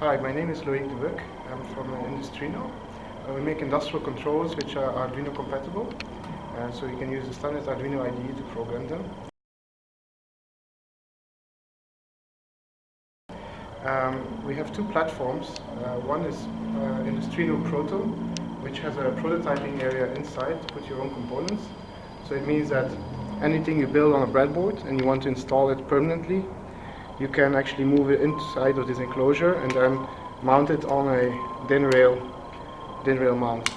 Hi, my name is Loïc Debuc. I'm from uh, Industruino. Uh, we make industrial controls which are Arduino compatible. Uh, so you can use the standard Arduino IDE to program them. Um, we have two platforms. Uh, one is uh, Industruino Proto, which has a prototyping area inside to put your own components. So it means that anything you build on a breadboard and you want to install it permanently, you can actually move it inside of this enclosure and then mount it on a DIN rail, DIN rail mount.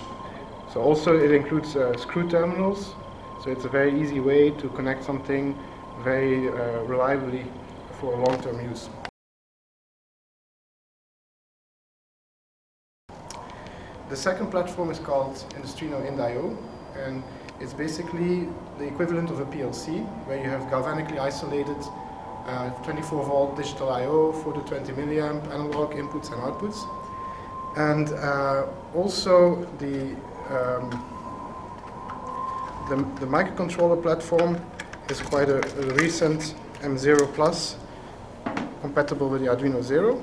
So also it includes uh, screw terminals, so it's a very easy way to connect something very uh, reliably for long-term use. The second platform is called Industruino IndIO and it's basically the equivalent of a PLC where you have galvanically isolated uh, 24 volt digital I.O. for the 20 milliamp analog inputs and outputs. And uh, also the, um, the, the, microcontroller platform is quite a, a recent M0 Plus compatible with the Arduino Zero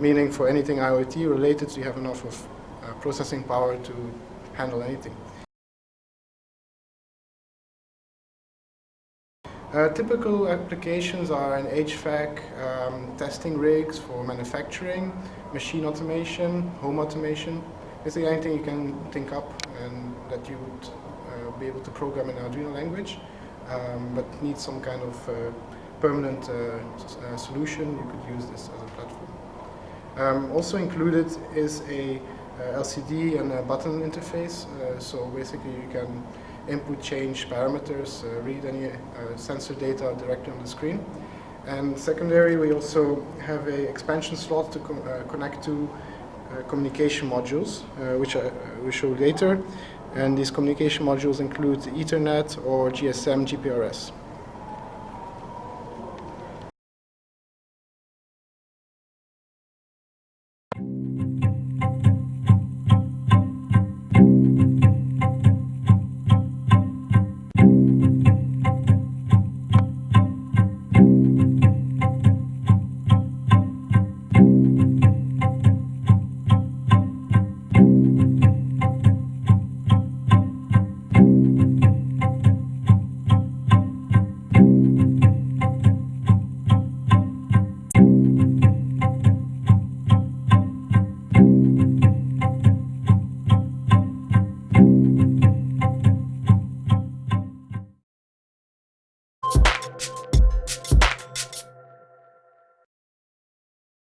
meaning for anything IoT related you have enough of uh, processing power to handle anything. Uh, typical applications are in HVAC, um, testing rigs for manufacturing, machine automation, home automation, basically anything you can think up and that you would uh, be able to program in Arduino language, um, but need some kind of uh, permanent uh, uh, solution, you could use this as a platform. Um, also included is a LCD and a button interface, so basically you can input change parameters, uh, read any uh, sensor data directly on the screen. And secondary, we also have a expansion slot to uh, connect to communication modules, which I will show later. And these communication modules include Ethernet or GSM GPRS.